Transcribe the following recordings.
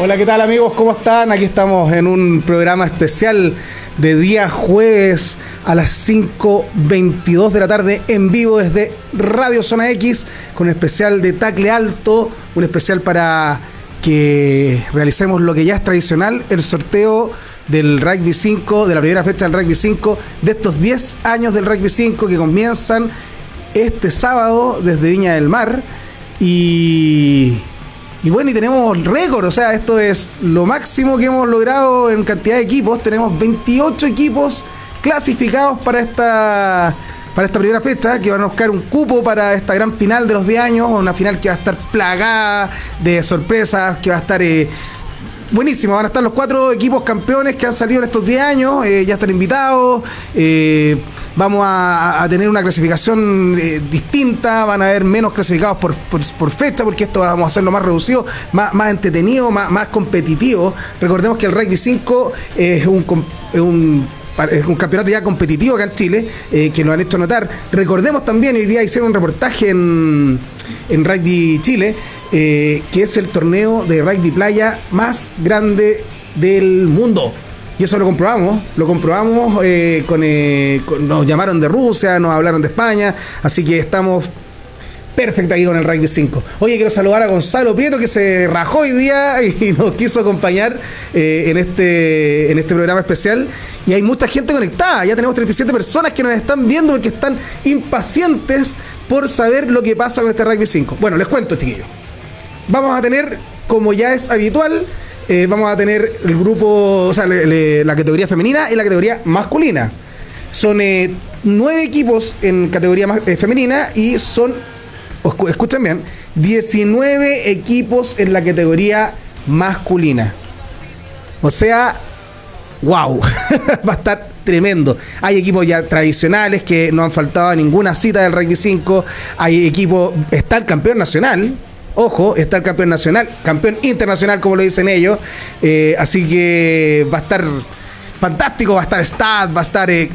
Hola, ¿qué tal amigos? ¿Cómo están? Aquí estamos en un programa especial de día jueves a las 5.22 de la tarde en vivo desde Radio Zona X con un especial de tacle alto, un especial para que realicemos lo que ya es tradicional, el sorteo del Rugby 5, de la primera fecha del Rugby 5, de estos 10 años del Rugby 5 que comienzan este sábado desde Viña del Mar y y bueno, y tenemos récord, o sea, esto es lo máximo que hemos logrado en cantidad de equipos. Tenemos 28 equipos clasificados para esta para esta primera fecha, que van a buscar un cupo para esta gran final de los 10 años, una final que va a estar plagada de sorpresas, que va a estar eh, buenísimo. Van a estar los cuatro equipos campeones que han salido en estos 10 años, eh, ya están invitados. Eh, vamos a, tener una clasificación eh, distinta, van a haber menos clasificados por, por, fecha, porque esto vamos a hacerlo más reducido, más, más entretenido, más, más competitivo. Recordemos que el Rugby 5 es un, es un campeonato ya competitivo acá en Chile, que nos han hecho notar. Recordemos también, hoy día hicieron un reportaje en, en Rugby Chile, eh, que es el torneo de rugby playa más grande del mundo. Y eso lo comprobamos, lo comprobamos, eh, eh, con, nos llamaron de Rusia, nos hablaron de España, así que estamos perfecto aquí con el Rugby 5. Oye, quiero saludar a Gonzalo Prieto que se rajó hoy día y nos quiso acompañar en, este, en este programa especial. Y hay mucha gente conectada, ya tenemos 37 personas que nos están viendo porque están impacientes por saber lo que pasa con este Rugby 5. Bueno, les cuento, chiquillos vamos a tener, como ya es habitual, eh, vamos a tener el grupo, o sea, la categoría femenina y la categoría masculina. Son eh, nueve equipos en categoría eh, femenina y son, escuchen bien, 19 equipos en la categoría masculina. O sea, wow, va a estar tremendo. Hay equipos ya tradicionales que no han faltado a ninguna cita del Rugby 5. Hay equipos, está el campeón nacional, Ojo, está el campeón nacional, campeón internacional, como lo dicen ellos. Eh, así que va a estar fantástico, va a estar Stad, va a estar. Eh,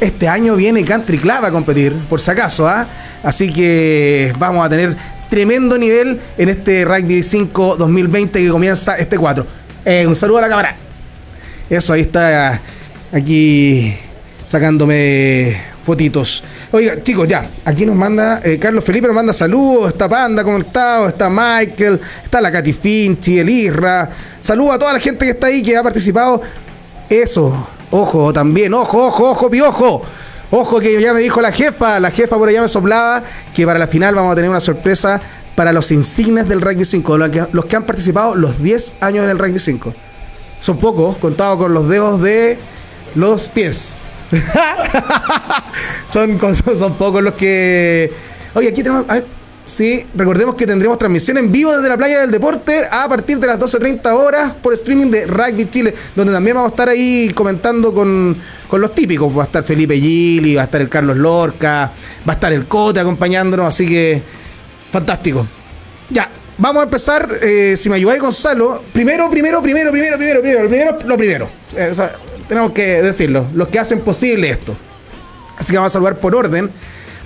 este año viene Country Club a competir, por si acaso, ¿ah? Así que vamos a tener tremendo nivel en este Rugby 5 2020 que comienza este 4. Eh, un saludo a la cámara. Eso, ahí está aquí sacándome fotitos. Oiga, chicos, ya, aquí nos manda, eh, Carlos Felipe nos manda saludos, está Panda conectado, está Michael, está la Katy Finchi, el Isra. Saludos a toda la gente que está ahí, que ha participado. Eso, ojo, también, ojo, ojo, ojo, piojo. Ojo que ya me dijo la jefa, la jefa por allá me soplaba, que para la final vamos a tener una sorpresa para los insignes del Rugby 5, los que, los que han participado los 10 años en el Rugby 5. Son pocos, contados con los dedos de los pies. son, son pocos los que. Oye, aquí tenemos. Sí, recordemos que tendremos transmisión en vivo desde la playa del deporte a partir de las 12.30 horas por streaming de Rugby Chile, donde también vamos a estar ahí comentando con, los típicos. Va a estar Felipe Gili, va a estar el Carlos Lorca, va a estar el Cote acompañándonos, así que fantástico. Ya, vamos a empezar, eh, si me ayudáis Gonzalo, primero, primero, primero, primero, primero, primero, primero, lo primero. Eh, tenemos que decirlo, los que hacen posible esto. Así que vamos a saludar por orden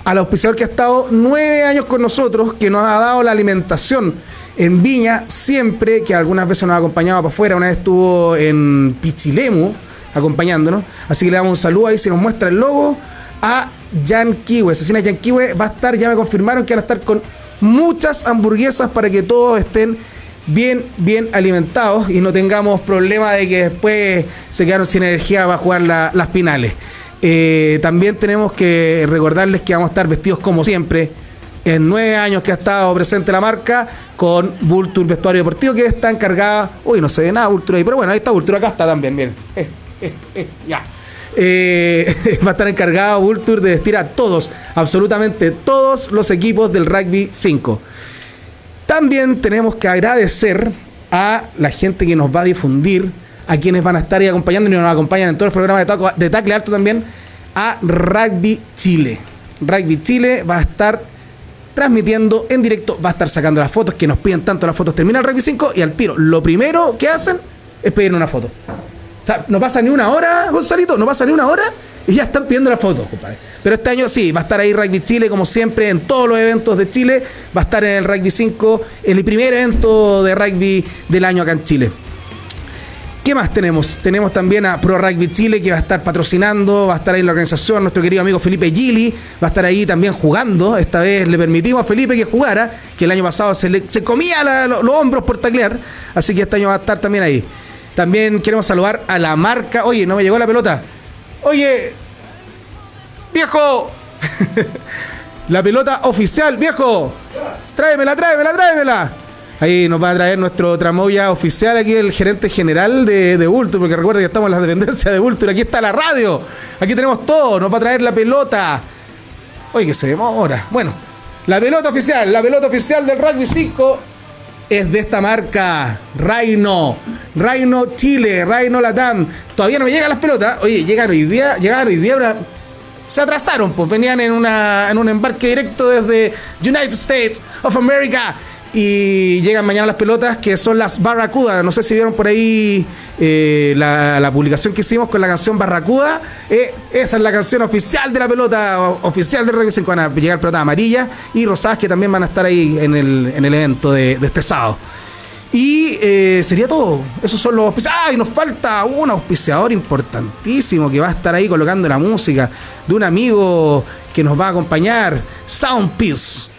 al auspiciador que ha estado nueve años con nosotros, que nos ha dado la alimentación en Viña, siempre, que algunas veces nos ha acompañado para afuera, una vez estuvo en Pichilemu acompañándonos, así que le damos un saludo ahí, si nos muestra el logo, a Jan Kiwe, Asesina Jan Kiwe va a estar, ya me confirmaron que van a estar con muchas hamburguesas para que todos estén bien, bien alimentados y no tengamos problema de que después se quedaron sin energía para jugar las finales. Eh, también tenemos que recordarles que vamos a estar vestidos como siempre. En nueve años que ha estado presente la marca con Vulture Vestuario Deportivo que está encargada. Uy, no se ve nada Vulture ahí, pero bueno, ahí está Vulture, acá está también, bien. Eh, eh, ya. va a estar encargado Vulture de vestir a todos, absolutamente todos los equipos del Rugby 5. También tenemos que agradecer a la gente que nos va a difundir, a quienes van a estar ahí acompañando y nos acompañan en todos los programas de, de tackle alto también, a Rugby Chile. Rugby Chile va a estar transmitiendo en directo, va a estar sacando las fotos que nos piden tanto las fotos. Termina el Rugby 5 y al tiro, lo primero que hacen es pedir una foto. O sea, no pasa ni una hora, Gonzalito, no pasa ni una hora Y ya están pidiendo la foto, compadre. Pero este año sí, va a estar ahí Rugby Chile, como siempre, en todos los eventos de Chile. Va a estar en el Rugby 5, el primer evento de rugby del año acá en Chile. ¿Qué más tenemos? Tenemos también a Pro Rugby Chile que va a estar patrocinando, va a estar ahí en la organización, nuestro querido amigo Felipe Gili va a estar ahí también jugando. Esta vez le permitimos a Felipe que jugara, que el año pasado se, se comía los hombros por taclear, así que este año va a estar también ahí. También queremos saludar a la marca. Oye, no me llegó la pelota. Oye, viejo. la pelota oficial, viejo. Tráemela, tráemela, tráemela. Ahí nos va a traer nuestro tramoya oficial aquí, el gerente general de, de Ultur, porque recuerda que estamos en la dependencia de Ultur. Aquí está la radio. Aquí tenemos todo. Nos va a traer la pelota. Oye, que se demora. Bueno, la pelota oficial, la pelota oficial del Rugby 5 es de esta marca, Reino, Reino Chile, Reino Latam. Todavía no me llegan las pelotas. Oye, llegaron hoy día, llegaron hoy día, se atrasaron, pues venían en, una, en un embarque directo desde United States of America y llegan mañana las pelotas que son las Barracuda. No sé si vieron por ahí eh, la, publicación que hicimos con la canción Barracuda. Eh, esa es la canción oficial de la pelota, oficial de Rugby 5. Van a llegar pelotas amarillas y rosadas que también van a estar ahí en el, en el evento de, este sábado. Y eh, sería todo. Esos son los auspiciadores. ¡Ay! Nos falta un auspiciador importantísimo que va a estar ahí colocando la música de un amigo que nos va a acompañar, Soundpiece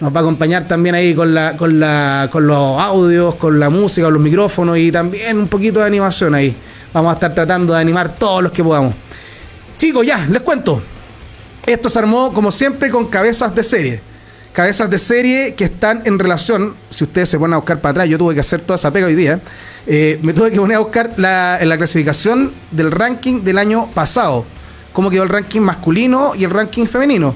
nos va a acompañar también ahí con, la, con, la, con los audios, con la música, con los micrófonos y también un poquito de animación ahí. Vamos a estar tratando de animar todos los que podamos. Chicos, ya, les cuento. Esto se armó como siempre con cabezas de serie. Cabezas de serie que están en relación, si ustedes se ponen a buscar para atrás, yo tuve que hacer toda esa pega hoy día, eh, me tuve que poner a buscar la, la clasificación del ranking del año pasado, cómo quedó el ranking masculino y el ranking femenino.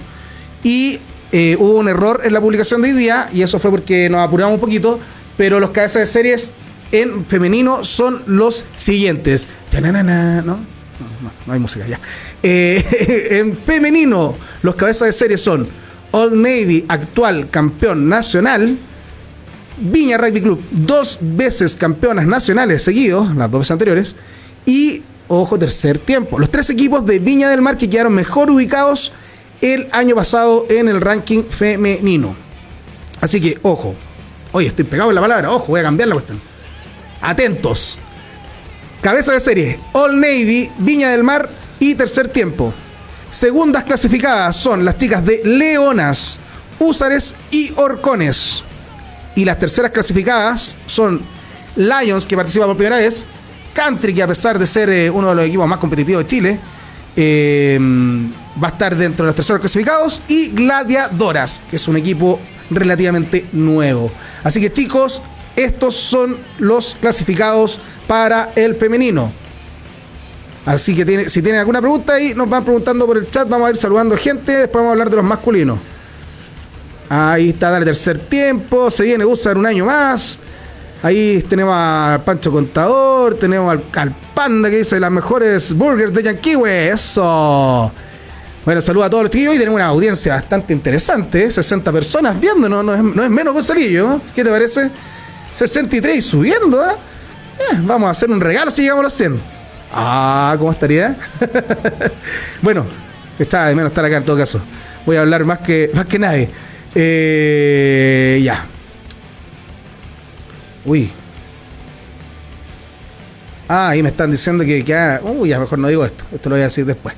Y eh, hubo un error en la publicación de hoy día y eso fue porque nos apuramos un poquito, pero los cabezas de series en femenino son los siguientes. ¿no? No, no, hay música ya. Eh, en femenino, los cabezas de serie son Old Navy, actual campeón nacional. Viña Rugby Club, dos veces campeonas nacionales seguidos, las dos veces anteriores. Y, ojo, tercer tiempo. Los tres equipos de Viña del Mar que quedaron mejor ubicados el año pasado en el ranking femenino. Así que, ojo. Oye, estoy pegado en la palabra. Ojo, voy a cambiar la cuestión. Atentos. Cabeza de serie. All Navy, Viña del Mar y tercer tiempo. Segundas clasificadas son las chicas de Leonas, Húsares y Orcones. Y las terceras clasificadas son Lions, que participa por primera vez, Country, que a pesar de ser eh, uno de los equipos más competitivos de Chile, eh, va a estar dentro de los terceros clasificados y Gladiadoras, que es un equipo relativamente nuevo. Así que chicos, estos son los clasificados para el femenino. Así que si tienen alguna pregunta ahí, nos van preguntando por el chat, vamos a ir saludando gente, después vamos a hablar de los masculinos. Ahí está, dale tercer tiempo, se viene usar un año más. Ahí tenemos al Pancho Contador, tenemos al, al Panda que dice las mejores burgers de Yanquiwe. Eso. Bueno, saludos a todos los tíos y tenemos una audiencia bastante interesante, 60 ¿eh? personas viendo, no, es, no es menos Gonzalillo, ¿qué te parece? 63 subiendo, ¿eh? ¿eh? Vamos a hacer un regalo si llegamos a los 100. Ah, ¿cómo estaría? bueno, está de menos estar acá en todo caso. Voy a hablar más que, más que nadie. Eh, ya. Uy. Ah, ahí me están diciendo que, que uy, ya mejor no digo esto. Esto lo voy a decir después.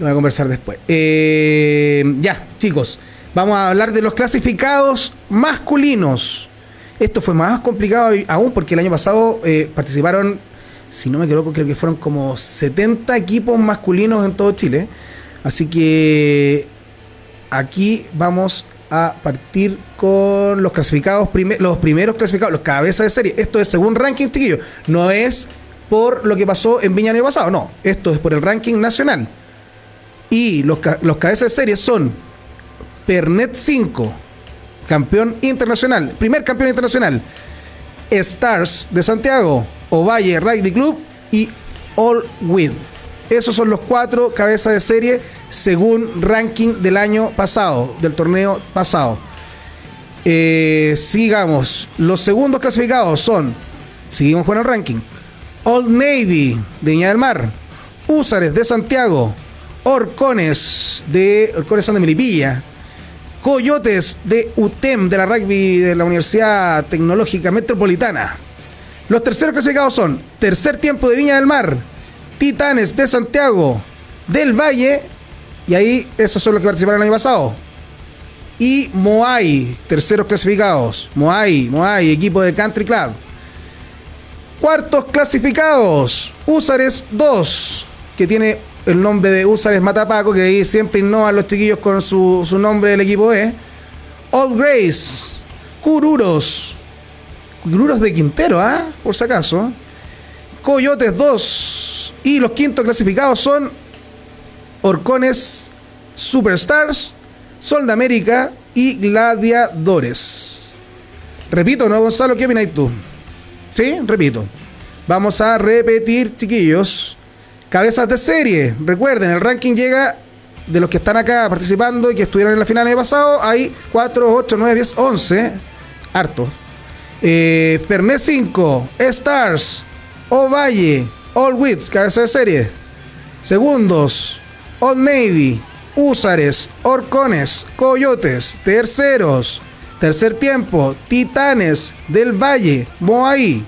Lo voy a conversar después. Eh, ya, chicos, vamos a hablar de los clasificados masculinos. Esto fue más complicado aún porque el año pasado eh, participaron, si no me equivoco, creo que fueron como 70 equipos masculinos en todo Chile. Así que aquí vamos a partir con los clasificados, los primeros clasificados, los cabezas de serie. Esto es según ranking, chiquillo. No es por lo que pasó en Viña el año pasado, no. Esto es por el ranking nacional. Y los, los cabezas de serie son Pernet 5, campeón internacional, primer campeón internacional, Stars de Santiago, Ovalle Rugby Club y All With. Esos son los cuatro cabezas de serie según ranking del año pasado, del torneo pasado. Eh, sigamos. Los segundos clasificados son, seguimos con el ranking, Old Navy de del Mar, Húsares de Santiago, Orcones de Orcones son de Melipilla. Coyotes de UTEM de la rugby de la Universidad Tecnológica Metropolitana. Los terceros clasificados son Tercer Tiempo de Viña del Mar, Titanes de Santiago, del Valle, y ahí esos son los que participaron el año pasado. Y Moai, terceros clasificados. Moai, Moai, equipo de Country Club. Cuartos clasificados, Usares 2, que tiene el nombre de Usares Matapaco, que ahí siempre innovan los chiquillos con su, su nombre del equipo E. Old Grace, Cururos, Cururos de Quintero, ¿ah? Por si acaso. Coyotes 2. Y los quintos clasificados son Orcones Superstars, Sol de América y Gladiadores. Repito, ¿no, Gonzalo? ¿Qué opinas tú? Sí, repito. Vamos a repetir, chiquillos. Cabezas de serie. Recuerden, el ranking llega de los que están acá participando y que estuvieron en la final el año pasado. Hay 4, 8, 9, 10, 11. Hartos. Eh, Fernet 5, Stars, Ovalle, All Wits, cabeza de serie. Segundos, Old Navy, Húsares, Orcones, Coyotes, terceros, tercer tiempo, Titanes del Valle, Moai,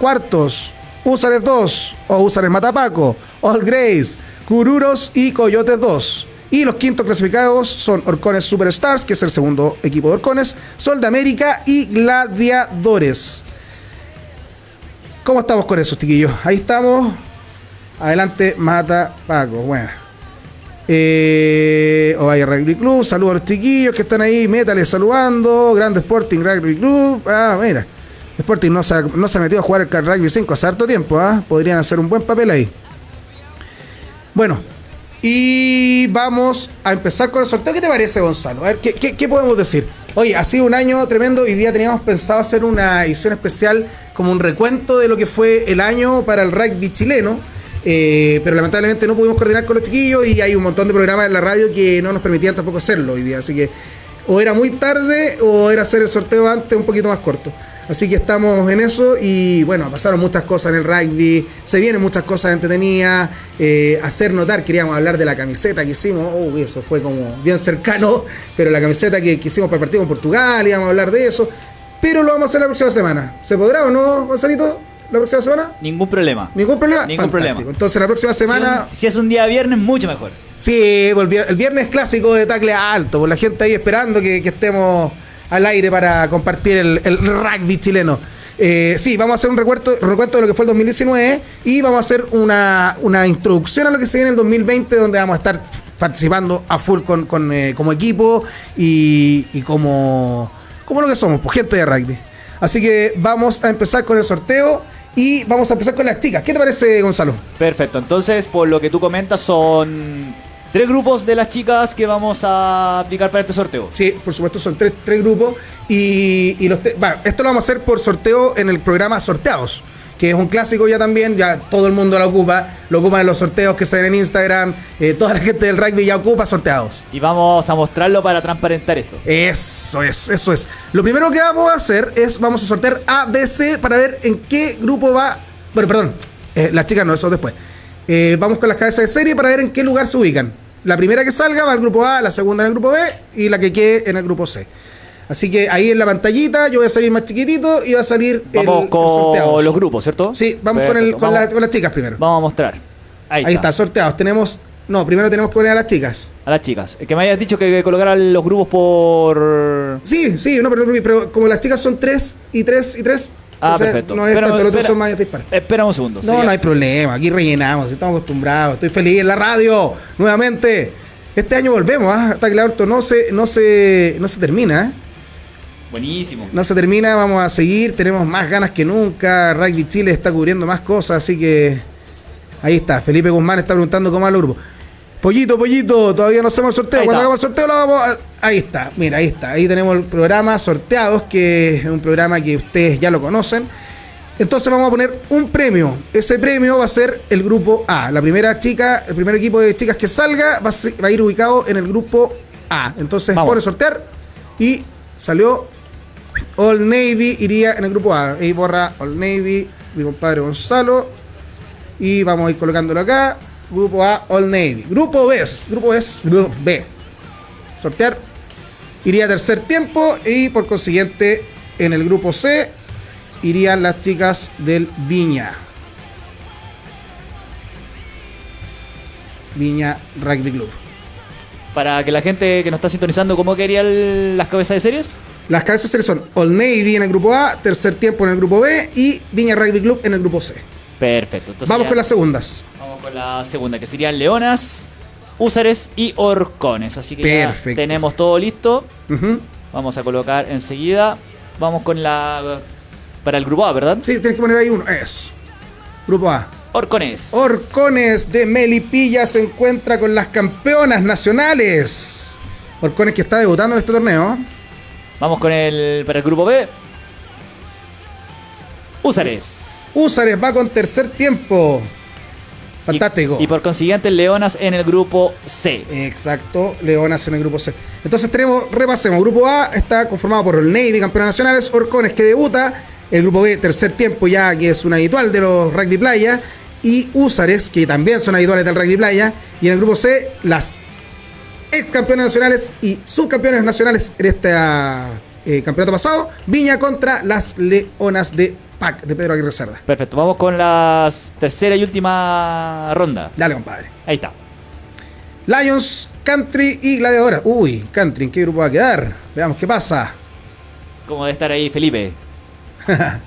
cuartos, Húsares 2 o Húsares Matapaco, All Grace, Cururos y Coyotes 2. Y los quintos clasificados son Orcones Superstars, que es el segundo equipo de Orcones, Sol de América y Gladiadores. ¿Cómo estamos con eso, chiquillos? Ahí estamos. Adelante, Mata Paco. Bueno. Eh, Ovalle Rugby Club, saludos a los chiquillos que están ahí, métales saludando, Grande Sporting Rugby Club, ah, mira, Sporting no se, ha, no se ha metido a jugar el Rugby 5 hace harto tiempo, ¿ah? podrían hacer un buen papel ahí. Bueno, y vamos a empezar con el sorteo. ¿Qué te parece, Gonzalo? A ver, ¿qué, qué, qué podemos decir? Oye, ha sido un año tremendo. Hoy día teníamos pensado hacer una edición especial como un recuento de lo que fue el año para el rugby chileno. Eh, pero lamentablemente no pudimos coordinar con los chiquillos y hay un montón de programas en la radio que no nos permitían tampoco hacerlo hoy día. Así que o era muy tarde o era hacer el sorteo antes un poquito más corto. Así que estamos en eso y bueno, pasaron muchas cosas en el rugby, se vienen muchas cosas entretenidas, eh, hacer notar, queríamos hablar de la camiseta que hicimos, oh, eso fue como bien cercano, pero la camiseta que, que hicimos para el partido con Portugal, íbamos a hablar de eso, pero lo vamos a hacer la próxima semana. ¿Se podrá o no, Gonzalito? ¿La próxima semana? Ningún problema. ¿Ningún problema? Ningún Fantástico. problema. Entonces la próxima semana... Si, un- si es un día viernes, mucho mejor. Sí, el viernes clásico de tacle alto, por la gente ahí esperando que, que estemos al aire para compartir el, rugby chileno. Eh, sí, vamos a hacer un recuento, recuento de lo que fue el 2019 y vamos a hacer una, una introducción a lo que se viene en el 2020, donde vamos a estar participando a full con, con, eh, como equipo y, y como, como lo que somos, pues gente de rugby. Así que vamos a empezar con el sorteo y vamos a empezar con las chicas. ¿Qué te parece, Gonzalo? Perfecto. Entonces, por lo que tú comentas, son tres grupos de las chicas que vamos a aplicar para este sorteo. Sí, por supuesto, son tres, tres grupos. Y, y los te- bueno, esto lo vamos a hacer por sorteo en el programa Sorteados, que es un clásico ya también, ya todo el mundo lo ocupa, lo ocupan en los sorteos que se ven en Instagram, eh, toda la gente del rugby ya ocupa sorteados. Y vamos a mostrarlo para transparentar esto. Eso es, eso es. Lo primero que vamos a hacer es, vamos a sortear A, B, C para ver en qué grupo va. Bueno, perdón, eh, las chicas no, eso después. Eh, vamos con las cabezas de serie para ver en qué lugar se ubican. La primera que salga va al grupo A, la segunda en el grupo B y la que quede en el grupo C. Así que ahí en la pantallita yo voy a salir más chiquitito y va a salir Vamos el con los grupos, ¿cierto? Sí, vamos con, el, con, la- Vamos- con las chicas primero. Vamos a mostrar. Ahí, Ahí está, sorteados. Tenemos. No, primero tenemos que poner a las chicas. A las chicas. Que me hayas dicho que colocaran los grupos por. Sí, sí, no, pero, pero como las chicas son tres y tres y tres. Ah, entonces perfecto. No es Pero- tanto, los otros espera- son más. Espera un segundo. No, no hay problema, aquí rellenamos, estamos acostumbrados. Estoy feliz en la radio, nuevamente. Este año volvemos, ¿ah? Está claro, esto no se, no se, no se termina, ¿eh? Buenísimo. No se termina, vamos a seguir, tenemos más ganas que nunca. Rugby Chile está cubriendo más cosas, así que ahí está. Felipe Guzmán está preguntando cómo va el grupo. Pollito, pollito, todavía no hacemos el sorteo. Ahí Cuando está. hagamos el sorteo lo vamos a... Ahí está, mira, ahí está. Ahí tenemos el programa Sorteados, que es un programa que ustedes ya lo conocen. Entonces vamos a poner un premio. Ese premio va a ser el grupo A. La primera chica, el primer equipo de chicas que salga va a, ser- va a ir ubicado en el grupo A. Entonces Vamos. pone sortear y salió All Navy iría en el grupo A. Ahí borra All Navy, mi compadre Gonzalo. Y vamos a ir colocándolo acá. Grupo A, All Navy. Grupo B, Grupo B, Grupo B. Sortear iría tercer tiempo y por consiguiente en el grupo C irían las chicas del Viña. Viña Rugby Club. Para que la gente que nos está sintonizando, ¿cómo querían las cabezas de series? Las cabezas de series son All Navy en el grupo A, tercer tiempo en el grupo B y Viña Rugby Club en el grupo C. Perfecto. Vamos con las segundas. Vamos con la segunda, que serían Leonas, Húsares y Orcones. Así que ya tenemos todo listo. Vamos a colocar enseguida. Vamos con la. Para el grupo A, ¿verdad? Sí, tienes que poner ahí uno. Es. Grupo A. Orcones. Orcones de Melipilla se encuentra con las campeonas nacionales. Orcones que está debutando en este torneo. Vamos con el. Para el grupo B. Húsares. Húsares va con tercer tiempo. Fantástico. Y, por consiguiente, Leonas en el grupo C. Exacto, Leonas en el grupo C. Entonces tenemos, repasemos, grupo A está conformado por el Navy, campeones nacionales, Orcones que debuta, el grupo B, tercer tiempo ya que es un habitual de los rugby playa, y Húsares, que también son habituales del rugby playa, y en el grupo C, las ex campeones nacionales y subcampeones nacionales en este eh, campeonato pasado, Viña contra las Leonas de pack de Pedro Aguirre Cerda. Perfecto, vamos con la tercera y última ronda. Dale, compadre. Ahí está. Lions, Country y Gladiadora. Uy, Country, ¿en qué grupo va a quedar? Veamos qué pasa. ¿Cómo debe estar ahí Felipe?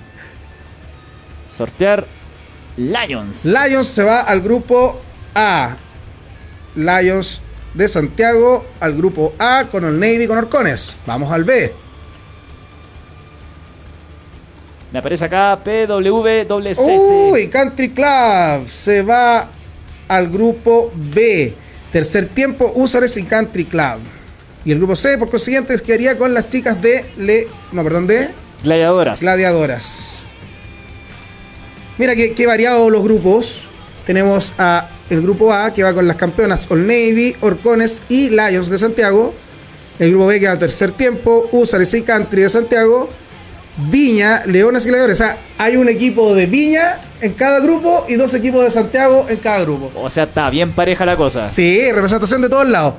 Sortear Lions. Lions se va al grupo A. Lions de Santiago al grupo A con el Navy con Orcones. Vamos al B. Me aparece acá PWCC. Uy, Country Club se va al grupo B. Tercer tiempo, Usares y Country Club. Y el grupo C, por consiguiente, quedaría con las chicas de Le. No, perdón, de. Gladiadoras. Gladiadoras. Mira qué, variados los grupos. Tenemos a el grupo A que va con las campeonas All Navy, Orcones y Lions de Santiago. El grupo B que va al tercer tiempo, Usares y Country de Santiago. Viña, Leones y Gladiadores. O sea, hay un equipo de Viña en cada grupo y dos equipos de Santiago en cada grupo. O sea, está bien pareja la cosa. Sí, representación de todos lados.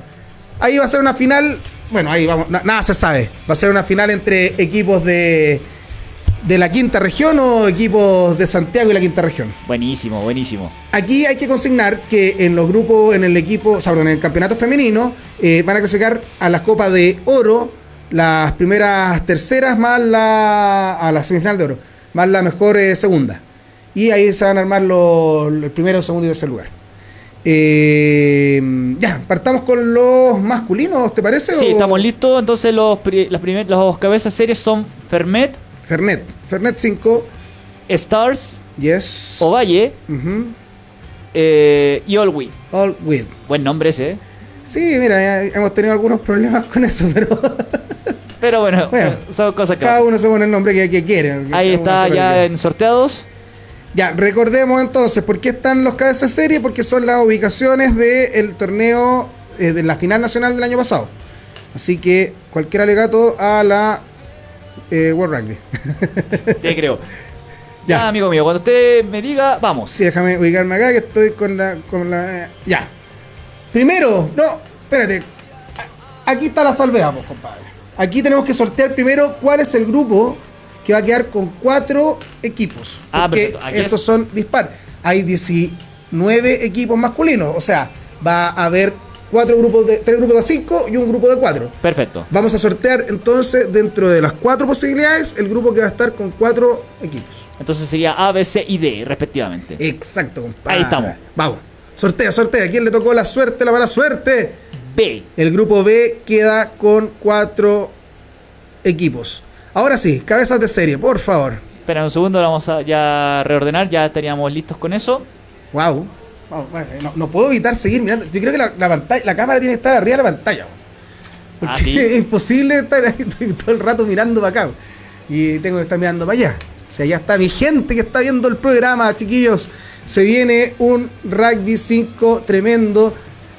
Ahí va a ser una final. Bueno, ahí vamos. nada se sabe. Va a ser una final entre equipos de, de la quinta región o equipos de Santiago y la quinta región. Buenísimo, buenísimo. Aquí hay que consignar que en los grupos, en el equipo, o sea, en el campeonato femenino, eh, van a clasificar a las copas de oro las primeras terceras más la a la semifinal de oro, más la mejor eh, segunda. Y ahí se van a armar los, el primero, segundo y tercer lugar. Eh, ya, partamos con los masculinos, ¿te parece? Sí, estamos listos. Entonces los, las primer, los cabezas series son Fermet. Fernet. Fernet 5. Stars. Yes. Ovalle. eh, y All With. All With. Buen nombre ese. Sí, mira, hemos tenido algunos problemas con eso, pero... Pero bueno, son cosas que. Cada uno se pone el nombre que, quiere. Ahí está ya en sorteados. Ya, recordemos entonces, ¿por qué están los cabezas de serie? Porque son las ubicaciones del torneo eh, de la final nacional del año pasado. Así que cualquier alegato a la eh, World Rugby. Te creo. Ya. amigo mío, cuando usted me diga, vamos. Sí, déjame ubicarme acá que estoy con la. Con la eh, ya. Primero, no, espérate. Aquí está la salvedad, compadre. Aquí tenemos que sortear primero cuál es el grupo que va a quedar con cuatro equipos. Ah, porque estos son dispar. Hay 19 equipos masculinos. O sea, va a haber cuatro grupos de tres grupos de cinco y un grupo de cuatro. Perfecto. Vamos a sortear entonces dentro de las cuatro posibilidades el grupo que va a estar con cuatro equipos. Entonces sería A, B, C y D respectivamente. Exacto, compadre. Ahí estamos. Vamos. Sortea, sortea. ¿A quién le tocó la suerte, la mala suerte? B. El grupo B queda con cuatro equipos. Ahora sí, cabezas de serie, por favor. Espera un segundo, vamos a ya reordenar, ya estaríamos listos con eso. Wow. no, puedo evitar seguir mirando. Yo creo que la, pantalla, la cámara tiene que estar arriba de la pantalla. Porque ah, es imposible estar ahí todo el rato mirando para acá. Y tengo que estar mirando para allá. O sea, ya está mi gente que está viendo el programa, chiquillos. Se viene un rugby 5 tremendo.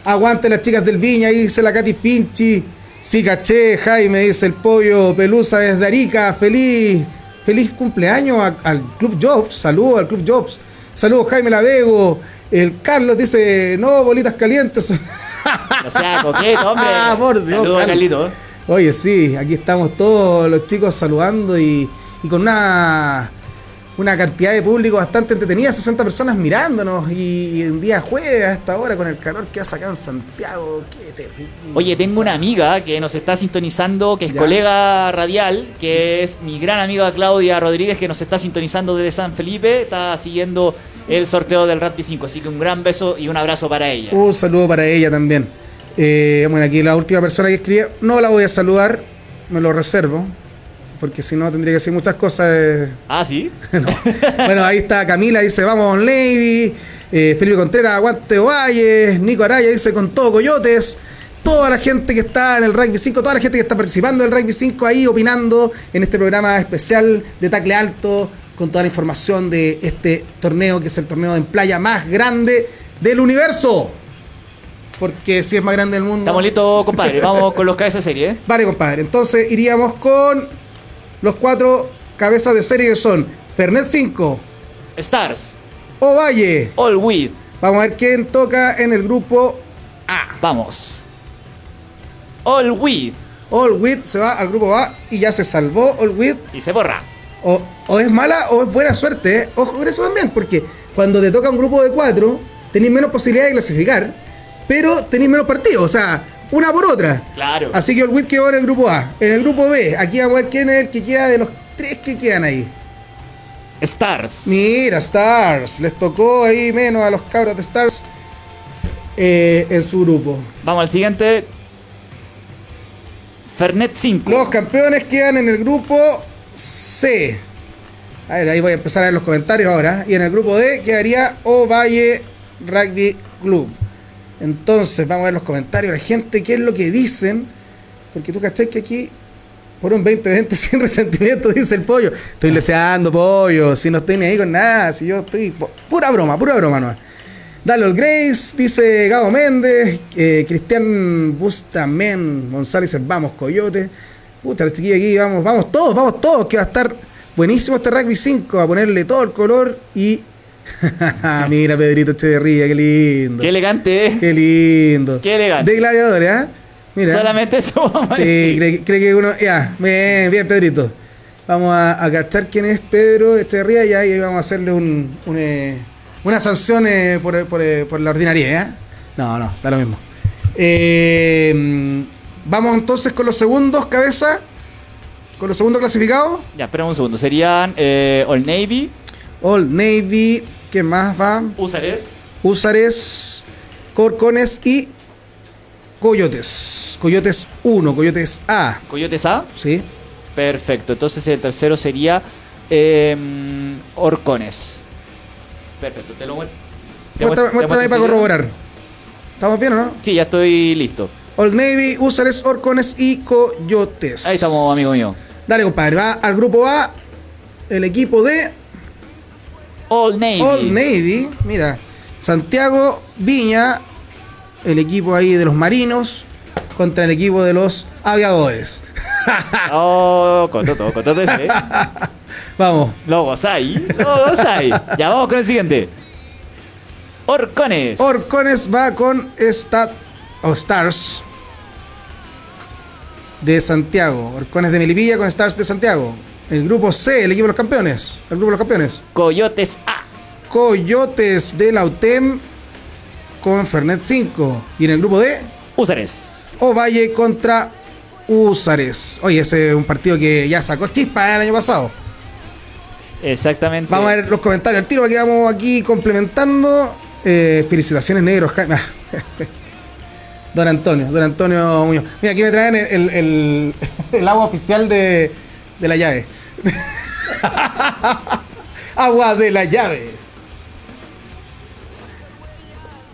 Aguante las chicas del Viña, ahí dice la Katy Pinchi. Sí, caché, Jaime, dice el pollo Pelusa desde Arica. Feliz, feliz cumpleaños al Club Jobs. Saludos al Club Jobs. Saludos, Jaime Lavego. El Carlos dice, no, bolitas calientes. O sea, coqueto, hombre. Ah, por Dios. Saludos, Oye, sí, aquí estamos todos los chicos saludando y, y con una una cantidad de público bastante entretenida, 60 personas mirándonos y, un día jueves a esta hora con el calor que ha sacado en Santiago, qué terrible. Oye, tengo una amiga que nos está sintonizando, que es colega radial, que es mi gran amiga Claudia Rodríguez, que nos está sintonizando desde San Felipe, está siguiendo el sorteo del Rugby 5, así que un gran beso y un abrazo para ella. Un saludo para ella también. Eh, bueno, aquí la última persona que escribió, no la voy a saludar, me lo reservo porque si no tendría que decir muchas cosas. Ah, sí. Bueno, ahí está Camila, dice vamos Navy, eh, Felipe Contreras, aguante Ovalle, Nico Araya dice con todo Coyotes, toda la gente que está en el Rugby 5, toda la gente que está participando en el Rugby 5 ahí opinando en este programa especial de Tacle Alto, con toda la información de este torneo, que es el torneo en playa más grande del universo. Porque si es más grande del mundo. Estamos listos, compadre. Vamos con los cabezas de serie. ¿eh? Vale, compadre. Entonces iríamos con los cuatro cabezas de serie son Fernet 5, Stars, Ovalle, All With. Vamos a ver quién toca en el grupo A. Vamos. All With. All With se va al grupo A y ya se salvó All With. Y se borra. O, es mala o es buena suerte. ¿eh? Ojo con eso también, porque cuando te toca un grupo de cuatro, tenéis menos posibilidad de clasificar, pero tenéis menos partidos. O sea, una por otra. Claro. Así que el WIT quedó en el grupo A. En el grupo B, aquí vamos a ver quién es el que queda de los tres que quedan ahí. Stars. Mira, Stars. Les tocó ahí menos a los cabros de Stars eh, en su grupo. Vamos al siguiente. Fernet 5. Los campeones quedan en el grupo C. A ver, ahí voy a empezar a ver los comentarios ahora. Y en el grupo D quedaría Ovalle Rugby Club. Entonces, vamos a ver los comentarios la gente, qué es lo que dicen. Porque tú cachai que aquí, por un 20-20 sin resentimiento, dice el pollo. Estoy leseando pollo, si no estoy ni ahí con nada, si yo estoy. Pura broma, pura broma, no. Dale el Grace, dice Gabo Méndez, eh, Cristian Bustamen, González, vamos, Coyote. Puta, el chiquillo aquí, vamos, vamos todos, vamos todos, que va a estar buenísimo este rugby 5, a ponerle todo el color y Mira, Pedrito Echeverría, qué lindo. Qué elegante, ¿eh? Qué lindo. Qué elegante. De gladiador, ¿eh? Mira. Solamente eso vamos a Sí, cree, que uno. Ya, bien, bien, Pedrito. Vamos a, a cachar quién es Pedro Echeverría y ahí vamos a hacerle un, eh, una sanción eh, por, por, eh, por, la ordinaria, ¿eh? No, no, da lo mismo. vamos entonces con los segundos, cabeza. Con los segundos clasificados. Ya, espera un segundo. Serían All Navy. All Navy. ¿Qué más va? Usares. Usares, Corcones y Coyotes. Coyotes 1, Coyotes A. ¿Coyotes A? Sí. Perfecto. Entonces el tercero sería em, Orcones. Perfecto. Te lo Muéstrame para corroborar. ¿Estamos bien o no? Sí, ya estoy listo. Old Navy, Usares, Orcones y Coyotes. Ahí estamos, amigo mío. Dale, compadre. Va al grupo A. El equipo de All Navy. All Navy, mira, Santiago Viña, el equipo ahí de los marinos contra el equipo de los aviadores. oh, con todo ese. Vamos. Lo gozáis, lo gozáis. Ya vamos con el siguiente. Orcones. Orcones va con Stat o Stars de Santiago. Orcones de Melipilla con Stars de Santiago. El grupo C, el equipo de los campeones. El grupo de los campeones. Coyotes A. Coyotes de la UTEM con Fernet 5. Y en el grupo D. Usares. Ovalle contra Usares. Oye, ese es un partido que ya sacó chispa el año pasado. Exactamente. Vamos a ver los comentarios al tiro que vamos aquí complementando. Eh, felicitaciones, negros. Don Antonio, don Antonio Muñoz. Mira, aquí me traen el, el agua oficial de, de la llave. Agua de la llave.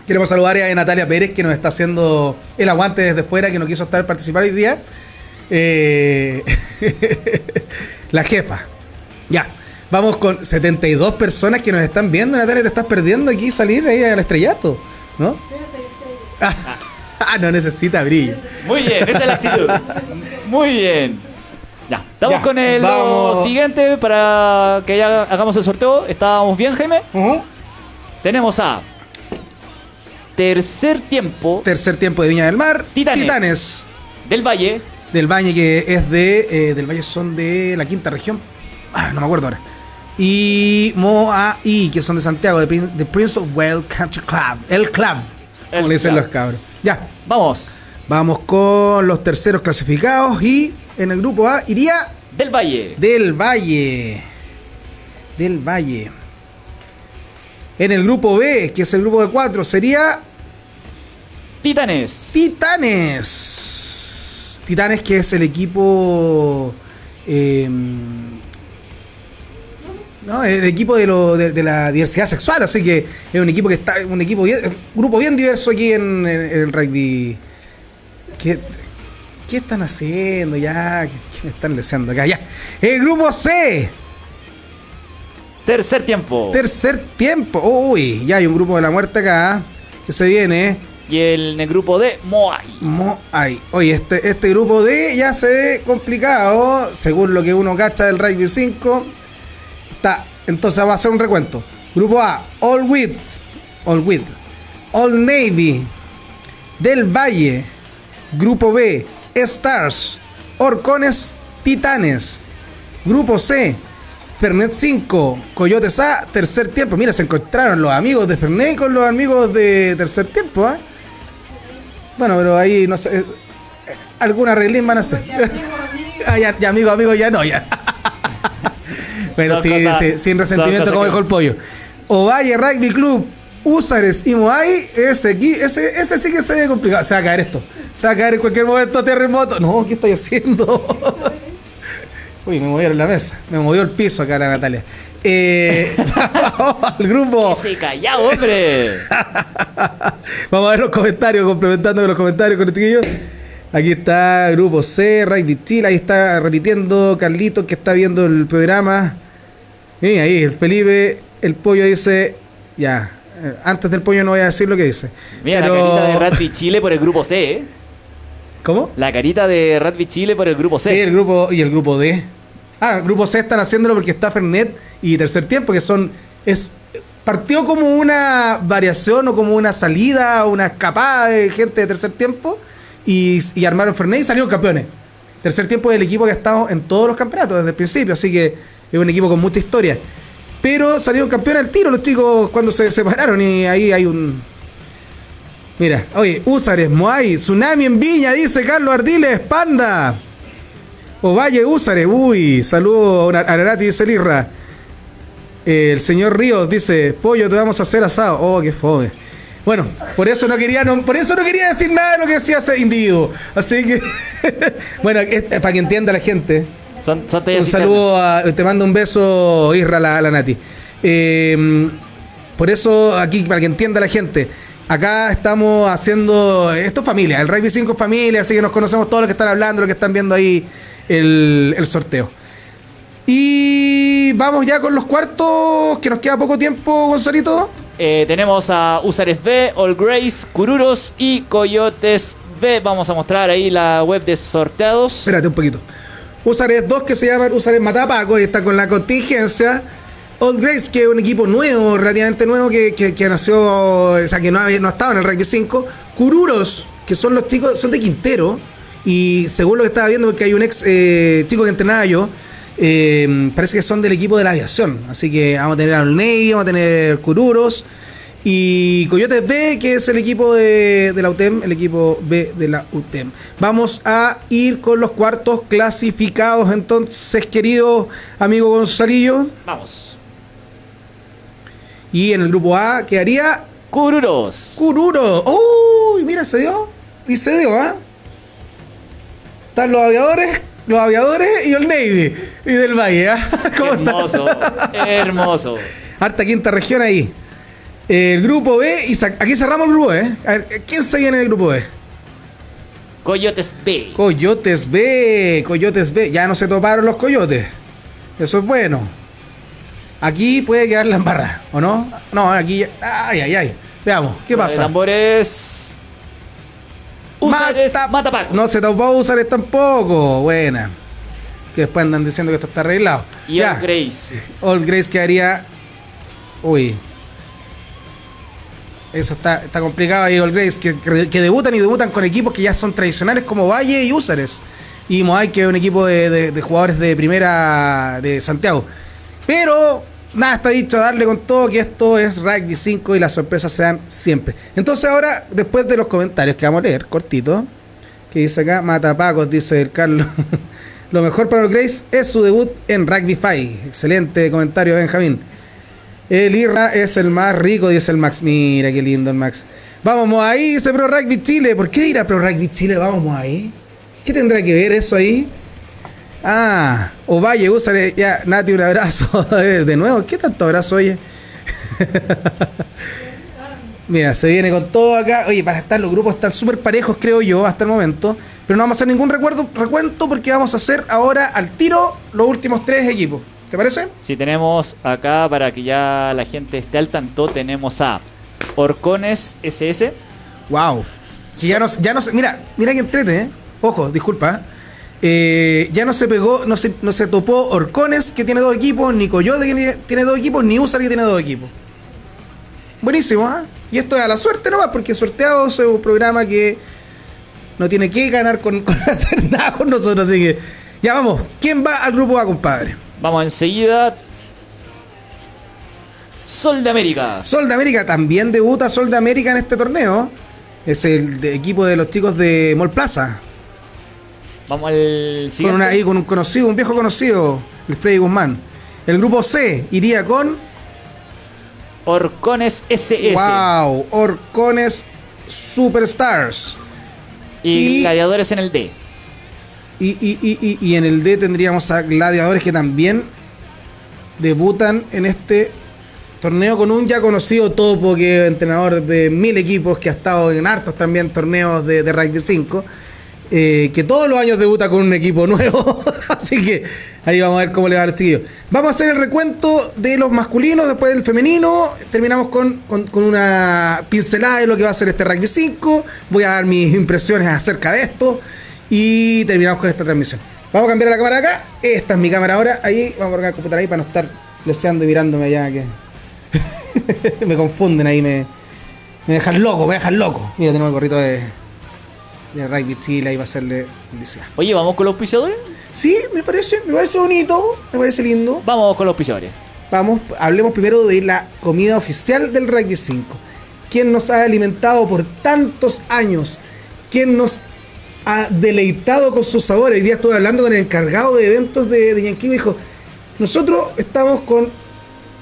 Queremos saludar a Natalia Pérez, que nos está haciendo el aguante desde fuera, que no quiso estar participar hoy día. Eh, la jefa. Ya. Vamos con 72 personas que nos están viendo. Natalia, te estás perdiendo aquí salir ahí al estrellato, ¿no? Ah, no necesita brillo. Muy bien, esa es la actitud. Muy bien. Ya, estamos con el siguiente para que ya hagamos el sorteo. ¿Estábamos bien, Jaime? Tenemos a tercer tiempo. Tercer tiempo de Viña del Mar. Titanes. Del Valle. Del Valle, que es de. Eh, del Valle son de la quinta región. Ah, no me acuerdo ahora. Y Moai, que son de Santiago, de, Prince of Wales Country Club. El club. como le dicen los cabros. Ya. Vamos. Vamos con los terceros clasificados. Y en el grupo A iría. Del Valle. Del Valle. Del Valle. En el grupo B, que es el grupo de cuatro, sería. Titanes. Titanes. Titanes, que es el equipo. Eh, ¿no? El equipo de, lo, de, la diversidad sexual, así que es un equipo que está, un equipo bien, un grupo bien diverso aquí en, el rugby. ¿Qué, ¿Qué, están haciendo ya? ¿Qué, me están deseando acá? Ya. El grupo C. Tercer tiempo. Tercer tiempo. Uy, ya hay un grupo de la muerte acá que se viene. Y el, el grupo D, Moai. Moai. Oye, este, este grupo D ya se ve complicado, según lo que uno cacha del rugby 5 entonces va a hacer un recuento. Grupo A, All With, All With, All Navy, Del Valle. Grupo B, Stars, Orcones, Titanes. Grupo C, Fernet 5, Coyotes A, tercer tiempo. Mira, se encontraron los amigos de Fernet con los amigos de tercer tiempo. ¿ah? Bueno, pero ahí no sé. Eh, alguna reglín van a hacer. ah, ya, ya, amigo, amigo, ya no, ya. Pero sí, sin resentimiento como dijo el pollo. Ovalle Rugby Club, Usares y Moai, ese, ese, ese sí que se ve complicado. Se va a caer esto. Se va a caer en cualquier momento terremoto. No, ¿qué estoy haciendo? Uy, me movieron la mesa. Me movió el piso acá la Natalia. Eh, vamos al grupo. Se callado, hombre. vamos a ver los comentarios, complementando con los comentarios con el chiquillo. Aquí está Grupo C, Ray Chile, ahí está repitiendo Carlito que está viendo el programa. Y ahí, el Felipe, el pollo dice, ya, eh, antes del pollo no voy a decir lo que dice. Mira, la carita de Rugby Chile por el grupo C, ¿eh? ¿Cómo? La carita de Rugby Chile por el grupo C. Sí, el grupo y el grupo D. Ah, el grupo C están haciéndolo porque está Fernet y Tercer Tiempo, que son. es Partió como una variación o como una salida, una escapada de gente de tercer tiempo y, armaron Fernet y salieron campeones. Tercer tiempo del equipo que ha estado en todos los campeonatos desde el principio, así que es un equipo con mucha historia. Pero salieron campeones al tiro los chicos cuando se separaron y ahí hay un... Mira, oye, Úsares, Moai, Tsunami en Viña, dice Carlos Ardiles, Panda. Ovalle, Úsares, uy, saludo a Ararati, dice Lirra. el señor Ríos dice, pollo, te vamos a hacer asado. Oh, qué fome. Bueno, por eso no quería, por eso no quería decir nada de lo que decía ese individuo. Así que, bueno, para que entienda la gente. un saludo, te mando un beso, Isra, la, la Nati. Eh, por eso, aquí, para que entienda la gente, acá estamos haciendo. Esto es familia, el Rugby 5 es familia, así que nos conocemos todos los que están hablando, los que están viendo ahí el, el sorteo. Y vamos ya con los cuartos, que nos queda poco tiempo, Gonzalito. Eh, tenemos a Usares B, All Grace, Cururos y Coyotes B. Vamos a mostrar ahí la web de sorteados. Espérate un poquito. Usares 2 que se llaman Usares Matapaco y está con la contingencia. Old Grace, que es un equipo nuevo, relativamente nuevo, que, que, nació, o sea, que no, había, no estaba en el ranking 5. Cururos, que son los chicos, son de Quintero. Y según lo que estaba viendo, porque hay un ex eh, chico que entrenaba yo, eh, parece que son del equipo de la aviación. Así que vamos a tener al Navy, vamos a tener Cururos. Y Coyotes B, que es el equipo de, la UTEM, el equipo B de la UTEM. Vamos a ir con los cuartos clasificados, entonces, querido amigo Gonzalillo. Vamos. Y en el grupo A quedaría. Cururos. Cururos. Uy, mira, se dio. Y se dio, ¿ah? Están los aviadores los aviadores y el Navy y del Valle. ¿ah? hermoso, hermoso. Harta quinta región ahí. El grupo B, y aquí cerramos el grupo B. A ver, ¿quién se viene en el grupo B? Coyotes B. Coyotes B, Coyotes B. Ya no se toparon los coyotes. Eso es bueno. Aquí puede quedar la embarra, ¿o no? No, aquí. Ay, ay, ay. Veamos, ¿qué pasa? tambores. Mata, No se topó Usares tampoco. Buena. Que después andan diciendo que esto está arreglado. Y Old Grace. Old Grace quedaría. Uy. Eso está, está complicado ahí, Gold Grace, que, que, debutan y debutan con equipos que ya son tradicionales como Valle y Úsares. Y Moai, que es un equipo de, de, jugadores de primera de Santiago. Pero nada está dicho, darle con todo que esto es Rugby 5 y las sorpresas se dan siempre. Entonces ahora, después de los comentarios que vamos a leer, cortito, que dice acá, Matapacos, dice el Carlos. Lo mejor para los Grace es su debut en Rugby 5. Excelente comentario, Benjamín. El Irra es el más rico, dice el Max. Mira qué lindo el Max. Vamos ahí, dice Pro Rugby Chile. ¿Por qué ir a Pro Rugby Chile? Vamos ahí. ¿Qué tendrá que ver eso ahí? Ah, Ovalle, usa ya, Nati, un abrazo. De nuevo, ¿qué tanto abrazo, oye? Mira, se viene con todo acá. Oye, para estar, los grupos están súper parejos, creo yo, hasta el momento. Pero no vamos a hacer ningún recuerdo, recuento porque vamos a hacer ahora al tiro los últimos tres equipos. ¿Te parece? Sí, tenemos acá, para que ya la gente esté al tanto, tenemos a Orcones SS. Wow. ya no, ya no mira, mira que entrete, ¿eh? Ojo, disculpa. Eh, ya no se pegó, no se, no se topó Orcones, que tiene dos equipos, ni Coyote, que tiene dos equipos, ni Usar, que tiene dos equipos. Buenísimo, ¿ah? Y esto es a la suerte nomás, porque sorteado es un programa que no tiene que ganar con, hacer nada con nosotros. Así que, ya vamos. ¿Quién va al grupo A, compadre? Vamos enseguida. Sol de América. Sol de América también debuta Sol de América en este torneo. Es el equipo de los chicos de Mall Plaza. Vamos al siguiente. Con, ahí, con un conocido, un viejo conocido, el Freddy Guzmán. El grupo C iría con. Orcones SS. ¡Wow! Orcones Superstars. Y, gladiadores en el D. Y, y, y, en el D tendríamos a gladiadores que también debutan en este torneo con un ya conocido topo que es entrenador de mil equipos que ha estado en hartos también torneos de, de rugby 5 eh, que todos los años debuta con un equipo nuevo. Así que ahí vamos a ver cómo le va a los chiquillos. Vamos a hacer el recuento de los masculinos, después del femenino. Terminamos con, una pincelada de lo que va a ser este Rugby 5. Voy a dar mis impresiones acerca de esto. Y terminamos con esta transmisión. Vamos a cambiar la cámara acá. Esta es mi cámara ahora. Ahí vamos a poner el computador ahí para no estar leseando y mirándome allá que me confunden ahí, me, me dejan loco, me dejan loco. Mira, tenemos el gorrito de de Rugby Chile ahí va a hacerle publicidad. Oye, ¿vamos con los auspiciadores? Sí, me parece, me parece bonito, me parece lindo. Vamos con los auspiciadores. Vamos, hablemos primero de la comida oficial del Rugby 5. ¿Quién nos ha alimentado por tantos años? ¿Quién nos ha deleitado con sus sabores? Hoy día estuve hablando con el encargado de eventos de, de Yankee y me dijo, nosotros estamos con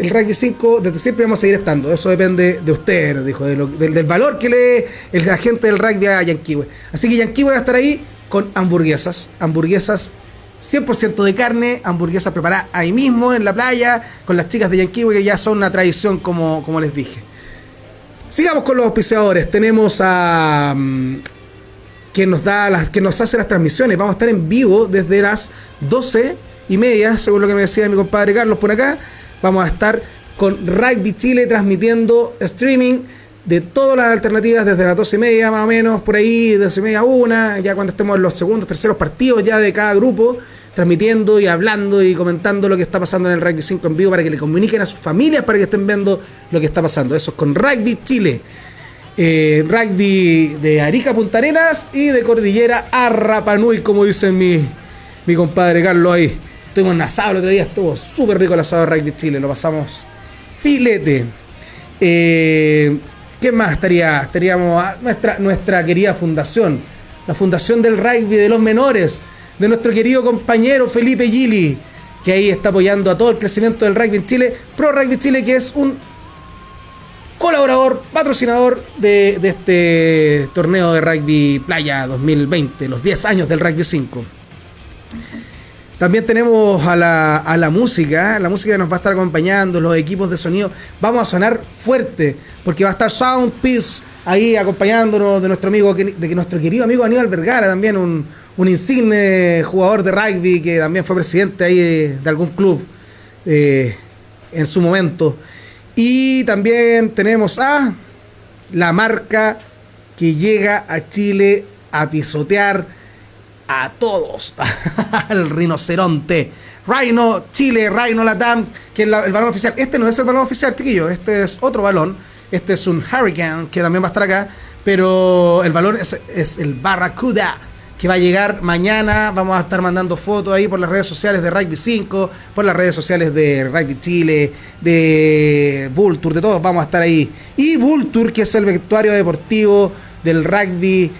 el Rugby 5 desde siempre vamos a seguir estando. Eso depende de usted, dijo, del, valor que lee el agente del rugby a Yanquiwe. Así que Yanquiwe va a estar ahí con hamburguesas. Hamburguesas 100% de carne, hamburguesas preparadas ahí mismo en la playa, con las chicas de Yanquiwe que ya son una tradición, como, como les dije. Sigamos con los auspiciadores. Tenemos a. Mm, quien nos da las, que nos hace las transmisiones. Vamos a estar en vivo desde las 12 y media, según lo que me decía mi compadre Carlos por acá vamos a estar con Rugby Chile transmitiendo streaming de todas las alternativas desde las 12 y media más o menos, por ahí, 12 y media a una, ya cuando estemos en los segundos, terceros partidos ya de cada grupo, transmitiendo y hablando y comentando lo que está pasando en el Rugby 5 en vivo para que le comuniquen a sus familias para que estén viendo lo que está pasando. Eso es con Rugby Chile. Eh, rugby de Arica Punta Arenas y de Cordillera a Rapanui, como dice mi, mi compadre Carlos ahí. Estuvimos en asado el otro día, estuvo súper rico el asado de Rugby Chile, lo pasamos filete. Eh, ¿Qué más estaría? Estaríamos a nuestra, nuestra querida fundación, la Fundación del Rugby de los Menores, de nuestro querido compañero Felipe Gili, que ahí está apoyando a todo el crecimiento del rugby en Chile. Pro Rugby Chile, que es un colaborador, patrocinador de, de este torneo de rugby playa 2020, los 10 años del rugby 5. También tenemos a la, a la música, la música nos va a estar acompañando, los equipos de sonido. Vamos a sonar fuerte, porque va a estar Sound Peace ahí acompañándonos de nuestro amigo, de nuestro querido amigo Aníbal Vergara, también un, insigne jugador de rugby que también fue presidente ahí de, algún club eh, en su momento. Y también tenemos a la marca que llega a Chile a pisotear a todos al rinoceronte. Rhino Chile, Rhino Latam, que es el balón oficial. Este no es el balón oficial, chiquillo, este es otro balón. Este es un Hurricane que también va a estar acá, pero el valor es, es el Barracuda que va a llegar mañana. Vamos a estar mandando fotos ahí por las redes sociales de Rugby 5, por las redes sociales de Rugby Chile, de Vulture, de todos vamos a estar ahí. Y Vulture, que es el vestuario deportivo del Rugby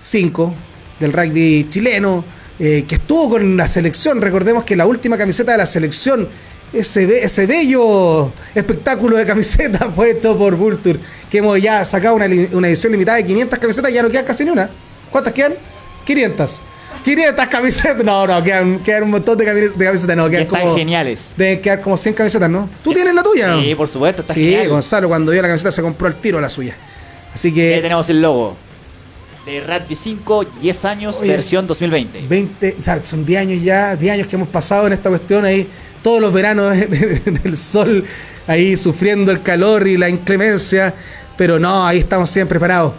5, del rugby chileno, eh, que estuvo con la selección. Recordemos que la última camiseta de la selección, ese, ese bello espectáculo de camiseta fue hecho por Vulture, que hemos ya sacado una, una edición limitada de 500 camisetas, ya no queda casi ni una. ¿Cuántas quedan? 500. 500 camisetas. No, no, quedan, quedan un montón de, camisetas. No, quedan están como, geniales. Deben quedar como 100 camisetas, ¿no? ¿Tú tienes la tuya? Sí, por supuesto, está Sí, Gonzalo, cuando vio la camiseta se compró el tiro la suya. Así que. Ahí tenemos el logo. De Rugby 5, 10 años, versión 2020. 20, o sea, son 10 años ya, 10 años que hemos pasado en esta cuestión ahí, todos los veranos en el sol, ahí sufriendo el calor y la inclemencia, pero no, ahí estamos siempre preparados.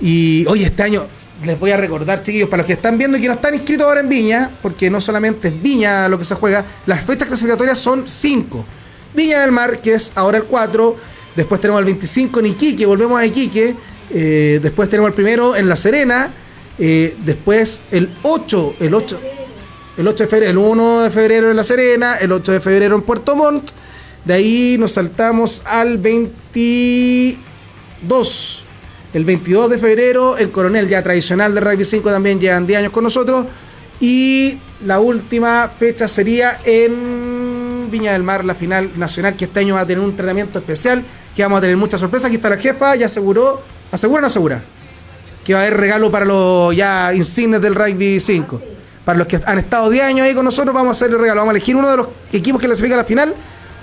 Y hoy este año, les voy a recordar, chiquillos, para los que están viendo y que no están inscritos ahora en Viña, porque no solamente es Viña lo que se juega, las fechas clasificatorias son 5. Viña del Mar, que es ahora el 4, después tenemos el 25 en Iquique, volvemos a Iquique, eh, después tenemos el primero en La Serena, eh, después el 8, el 8, el 8 de febrero, el 1 de febrero en La Serena, el 8 de febrero en Puerto Montt, de ahí nos saltamos al 22 el 22 de febrero, el coronel ya tradicional de Rugby 5 también llevan 10 años con nosotros. Y la última fecha sería en Viña del Mar, la final nacional, que este año va a tener un tratamiento especial, que vamos a tener muchas sorpresas. Aquí está la jefa, ya aseguró, asegura o no asegura, que va a haber regalo para los ya insignes del Rugby 5. Para los que han estado 10 años ahí con nosotros, vamos a hacer el regalo. Vamos a elegir uno de los equipos que clasifica a la final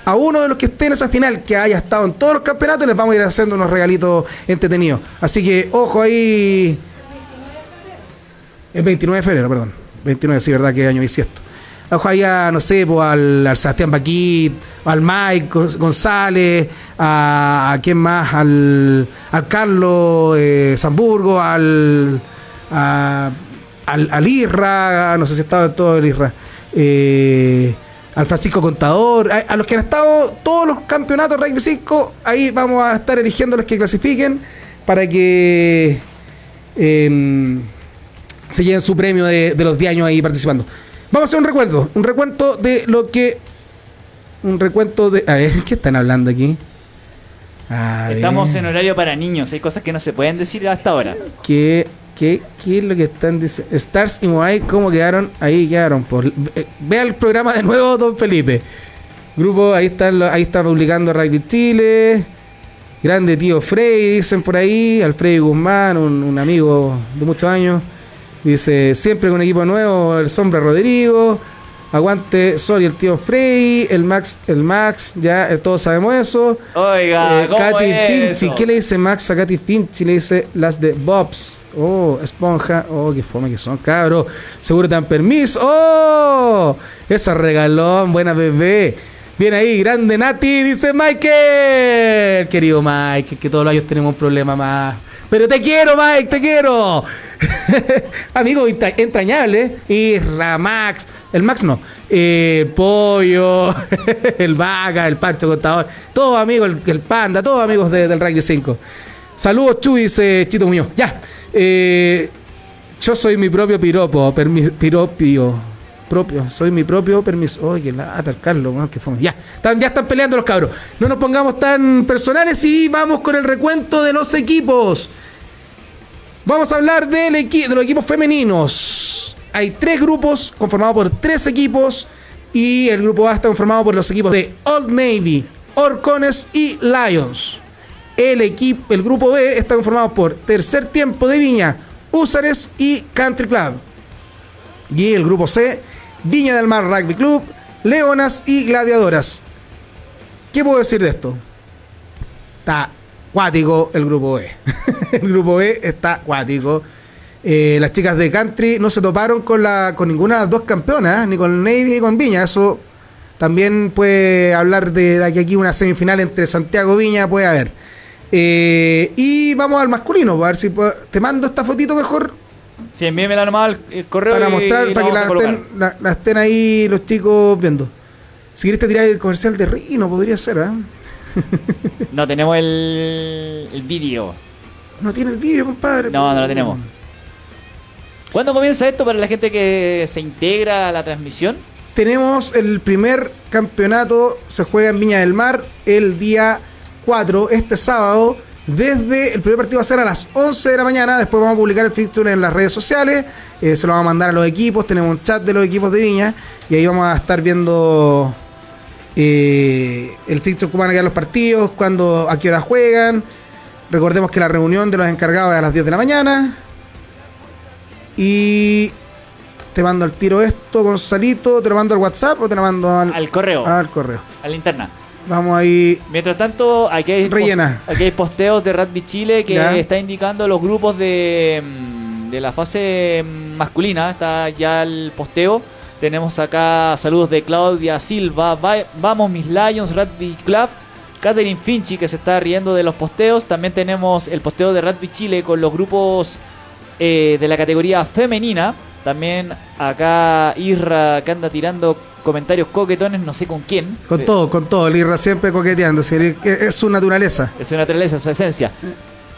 a uno de los que esté en esa final, que haya estado en todos los campeonatos, les vamos a ir haciendo unos regalitos entretenidos. Así que, ojo ahí. El 29 de febrero, perdón. 29, sí, verdad que año bisiesto. A, no sé, pues, al, al, Sebastián Baquit, al Mike González, a, a quién más, al, al Carlos eh, Zamburgo, al, al, al Irra, no sé si estaba todo el Irra. Eh, al Francisco Contador, a, los que han estado todos los campeonatos Rugby 5, ahí vamos a estar eligiendo los que clasifiquen para que em, se lleven su premio de, los 10 años ahí participando. Vamos a hacer un recuento, un recuento de lo que... Un recuento de... A ver, ¿qué están hablando aquí? Estamos en horario para niños, hay cosas que no se pueden decir hasta ahora. Que ¿Qué, ¿Qué, es lo que están diciendo? Stars y Moai, ¿cómo quedaron? Ahí quedaron. Por, eh, vea el programa de nuevo, don Felipe. Grupo, ahí está, ahí está publicando Rugby Chile. Grande tío Frey, dicen por ahí. Alfredo Guzmán, un, amigo de muchos años. Dice, siempre con equipo nuevo, el Sombra Rodrigo. Aguante Sorry, el tío Frey, el Max, el Max, ya eh, todos sabemos eso. Oiga, eh, Katy Finchi, ¿qué le dice Max a Katy Finchi? Le dice las de Bobs. Oh, esponja. Oh, qué fome que son, cabros. Seguro te dan permiso. Oh, esa regalón, buena bebé. Bien ahí, grande Nati, dice Michael. Querido Mike, que todos los años tenemos un problema más. Pero te quiero, Mike, te quiero. Amigo entrañable. Y Ramax. El Max no. Eh, pollo. el Vaga, el Pancho Contador. Todos amigos, el, Panda, todos amigos del Rugby 5. Saludos, Chuy, Chito Muñoz. Ya. Eh, yo soy mi propio piropo, piropio, propio, soy mi propio permiso. Oye, lata, Carlos, que fue. Ya, ya están peleando los cabros. No nos pongamos tan personales y vamos con el recuento de los equipos. Vamos a hablar del de los equipos femeninos. Hay tres grupos conformados por tres equipos y el grupo A está conformado por los equipos de Old Navy, Orcones y Lions. El, equipo, el grupo B está conformado por Tercer Tiempo de Viña, Húsares y Country Club. Y el grupo C, Viña del Mar Rugby Club, Leonas y Gladiadoras. ¿Qué puedo decir de esto? Está cuático el grupo B. el grupo B está cuático. Eh, las chicas de Country no se toparon con, la, con ninguna de las dos campeonas, ni con Navy ni con Viña. Eso también puede hablar de, de que aquí una semifinal entre Santiago y Viña puede haber. Eh, y vamos al masculino, a ver si te mando esta fotito mejor. Sí, envíemela nomás al correo. Para mostrar, para que la estén, ahí los chicos viendo. Si quieres te tirar el comercial de Rino, podría ser, ¿eh? no tenemos el, el vídeo. No tiene el vídeo, compadre. No, no lo tenemos. ¿Cuándo comienza esto para la gente que se integra a la transmisión? Tenemos el primer campeonato, se juega en Viña del Mar el día 4, este sábado. Desde el primer partido va a ser a las 11 de la mañana. Después vamos a publicar el fixture en las redes sociales. Eh, se lo vamos a mandar a los equipos. Tenemos un chat de los equipos de Viña. Y ahí vamos a estar viendo eh, el fixture, cómo van a quedar los partidos, cuándo, a qué hora juegan. Recordemos que la reunión de los encargados es a las 10 de la mañana. Y te mando al tiro esto, Gonzalito. ¿Te lo mando al WhatsApp o te lo mando al, al correo? Al correo. A la interna. Vamos ahí. Mientras tanto, aquí hay, Rellena. aquí hay posteos de Rugby Chile que está indicando los grupos de, mm, de la fase masculina. Está ya el posteo. Tenemos acá saludos de Claudia Silva. vamos, mis Lions, Rugby Club. Catherine Finchi que se está riendo de los posteos. También tenemos el posteo de Rugby Chile con los grupos eh, de la categoría femenina. También acá Irra que anda tirando comentarios coquetones, no sé con quién. Con todo, con todo. El Irra siempre coqueteando. Es su naturaleza. Es su naturaleza, su esencia.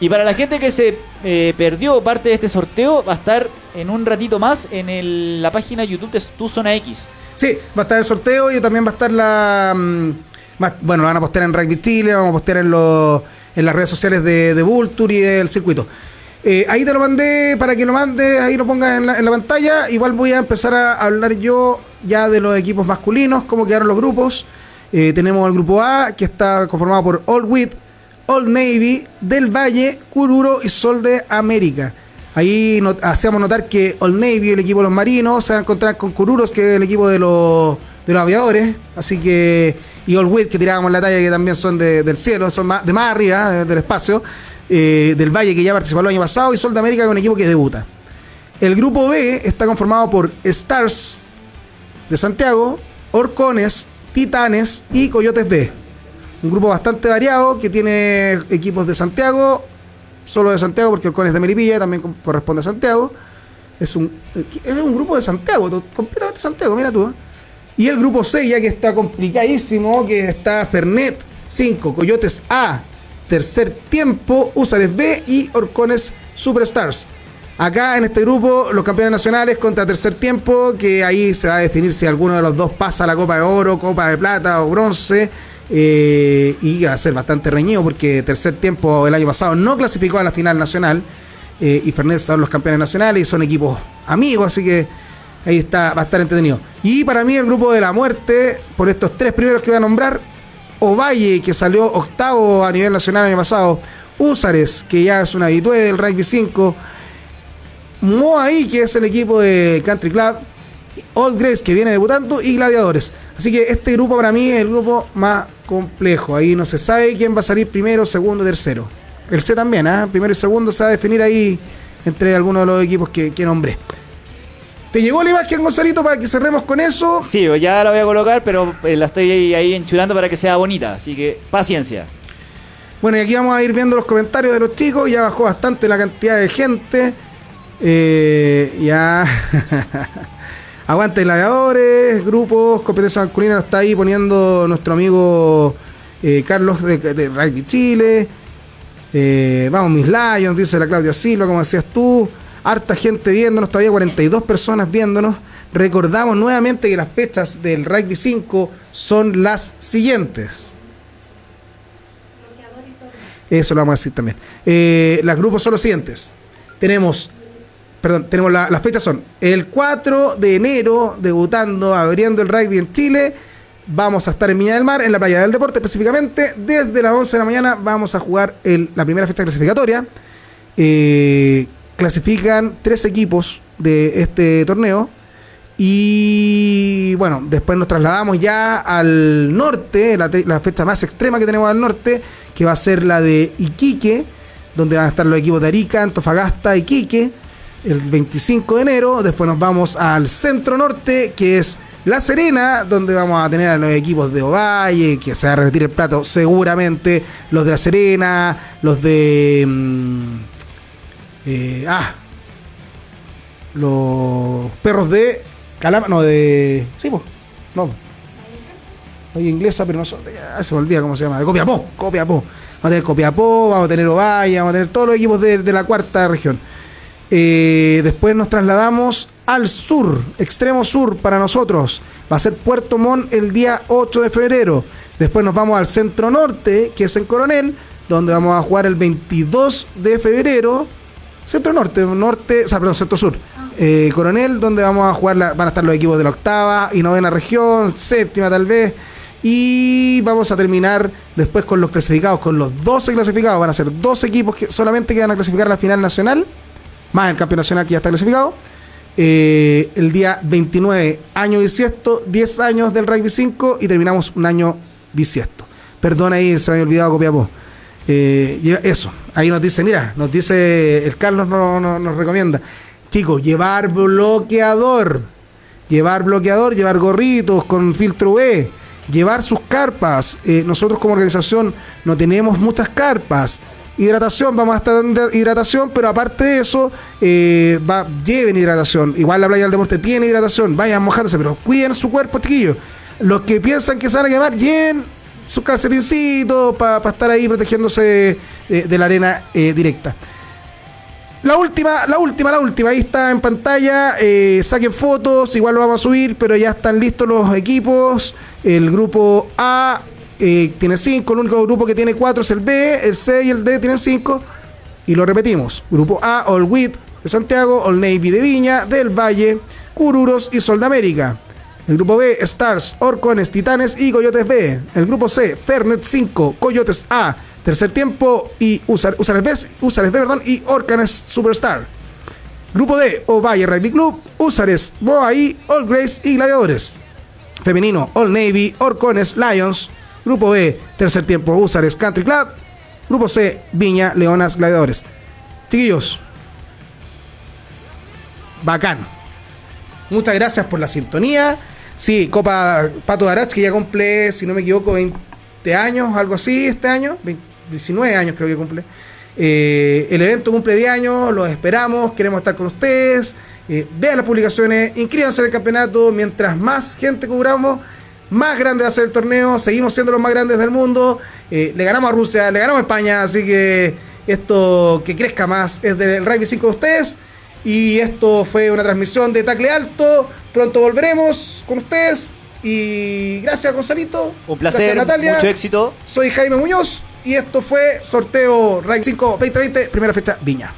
Y para la gente que se eh, perdió parte de este sorteo, va a estar en un ratito más en la página YouTube de Tu Zona X. Sí, va a estar el sorteo y también va a estar la. Mm, bueno, lo van a postear en Rugby Chile, vamos a postear en, en las redes sociales de, de Vulture y del circuito. Eh, ahí te lo mandé para que lo mandes, ahí lo pongas en la, pantalla. Igual voy a empezar a hablar yo ya de los equipos masculinos, cómo quedaron los grupos. Eh, tenemos el grupo A, que está conformado por Old Wheat, Old Navy, Del Valle, Cururo y Sol de América. Ahí hacemos notar que Old Navy, el equipo de los marinos, se va a encontrar con Cururos, que es el equipo de los, de los aviadores. Así que, y Old Wheat, que tirábamos la talla, que también son del cielo, son más, de más arriba, del espacio. Eh, del Valle que ya participó el año pasado y Sol de América con un equipo que debuta. El grupo B está conformado por Stars de Santiago, Orcones, Titanes y Coyotes B. Un grupo bastante variado que tiene equipos de Santiago, solo de Santiago porque Orcones de Melipilla también corresponde a Santiago. Es un, es un grupo de Santiago, completamente Santiago, mira tú. ¿eh? Y el grupo C ya que está complicadísimo, que está Fernet 5, Coyotes A, Tercer Tiempo, Usares B y Orcones Superstars. Acá en este grupo, los campeones nacionales contra Tercer Tiempo, que ahí se va a definir si alguno de los dos pasa la Copa de Oro, Copa de Plata o Bronce. Eh, y va a ser bastante reñido porque Tercer Tiempo el año pasado no clasificó a la final nacional. Eh, y Fernández son los campeones nacionales y son equipos amigos, así que ahí está, va a estar entretenido. Y para mí el grupo de la muerte, por estos tres primeros que voy a nombrar, Ovalle, que salió octavo a nivel nacional el año pasado, Úsares, que ya es un habitué del Rugby 5, Moaí, que es el equipo de Country Club, Old Grace, que viene debutando, y Gladiadores. Así que este grupo para mí es el grupo más complejo. Ahí no se sabe quién va a salir primero, segundo, tercero. El C también, ¿eh? primero y segundo se va a definir ahí entre algunos de los equipos que, que nombré. ¿Te llegó la imagen, Gonzalito, para que cerremos con eso? Sí, ya la voy a colocar, pero eh, la estoy ahí, enchulando para que sea bonita. Así que paciencia. Bueno, y aquí vamos a ir viendo los comentarios de los chicos. Ya bajó bastante la cantidad de gente. Eh, ya. Aguante gladiadores, grupos, competencia masculina. Está ahí poniendo nuestro amigo eh, Carlos de, de, Rugby Chile. vamos, mis Lions, dice la Claudia Silva, como decías tú harta gente viéndonos, todavía 42 personas viéndonos. Recordamos nuevamente que las fechas del Rugby 5 son las siguientes. Eso lo vamos a decir también. Eh, los grupos son los siguientes. Tenemos, perdón, tenemos las fechas son el 4 de enero, debutando, abriendo el rugby en Chile. Vamos a estar en Viña del Mar, en la playa del deporte específicamente. Desde las 11 de la mañana vamos a jugar la primera fecha clasificatoria. Eh, clasifican tres equipos de este torneo. Y bueno, después nos trasladamos ya al norte, la, fecha más extrema que tenemos al norte, que va a ser la de Iquique, donde van a estar los equipos de Arica, Antofagasta, Iquique, el 25 de enero. Después nos vamos al centro norte, que es La Serena, donde vamos a tener a los equipos de Ovalle, que se va a repetir el plato seguramente, los de La Serena, los de... Mm, eh, ah, los perros de Calama, no, de. Sí, pues, no. Oye, inglesa, pero no son, ya, se me olvida cómo se llama, de Copiapó, Copiapó. Vamos a tener Copiapó, vamos a tener Ovalle, vamos a tener todos los equipos de, la cuarta región. Eh, después nos trasladamos al sur, extremo sur para nosotros. Va a ser Puerto Montt el día 8 de febrero. Después nos vamos al centro norte, que es en Coronel, donde vamos a jugar el 22 de febrero. Centro norte, norte, o sea, perdón, centro sur. Eh, Coronel, donde vamos a jugar, van a estar los equipos de la octava y novena región, séptima tal vez. Y vamos a terminar después con los clasificados, con los 12 clasificados. Van a ser dos equipos que solamente que van a clasificar a la final nacional, más el campeón nacional que ya está clasificado. Eh, el día 29, año bisiesto, 10 años del rugby 5 y terminamos un año bisiesto. Perdón ahí, se me había olvidado Copiapó. Eh, eso, ahí nos dice, mira, nos dice, el Carlos nos recomienda, chicos, llevar bloqueador, llevar bloqueador, llevar gorritos con filtro UV llevar sus carpas. Eh, nosotros como organización no tenemos muchas carpas. Hidratación, vamos a estar dando hidratación, pero aparte de eso, eh, va, lleven hidratación. Igual la playa del deporte tiene hidratación, vayan mojándose, pero cuiden su cuerpo, chiquillos. Los que piensan que se van a quemar, lleven sus calcetincitos para estar ahí protegiéndose eh, de la arena directa. La última, la última, la última. Ahí está en pantalla. Eh, saquen fotos, igual lo vamos a subir, pero ya están listos los equipos. El grupo A eh, tiene 5, el único grupo que tiene 4 es el B, el C y el D tienen 5. Y lo repetimos. Grupo A, All Wheat de Santiago, All Navy de Viña, del Valle, Cururos y Sol de América. El grupo B, Stars, Orcones, Titanes y Coyotes B. El grupo C, Fernet 5, Coyotes A. Tercer tiempo y Usares B, perdón, y Orcanes Superstar. Grupo D, Ovalle Rugby Club, Usares, Boaí, All Grace y Gladiadores. Femenino, All Navy, Orcones, Lions. Grupo B, tercer tiempo, Usares Country Club. Grupo C, Viña, Leonas, Gladiadores. Chiquillos, bacán. Muchas gracias por la sintonía. Sí, Copa Pato de Arach, que ya cumple, si no me equivoco, 20 años, algo así este año. 19 años creo que cumple. Eh, el evento cumple 10 años, los esperamos, queremos estar con ustedes. Eh, vean las publicaciones, inscríbanse en el campeonato. Mientras más gente cubramos, más grande va a ser el torneo. Seguimos siendo los más grandes del mundo. Eh, le ganamos a Rusia, le ganamos a España, así que esto que crezca más es del Rugby 5 de ustedes. Y esto fue una transmisión de Tacle Alto. Pronto volveremos con ustedes. Y gracias, Gonzalito. Un placer, Natalia. mucho éxito. Soy Jaime Muñoz. Y esto fue sorteo Rank 5 2020, primera fecha Viña.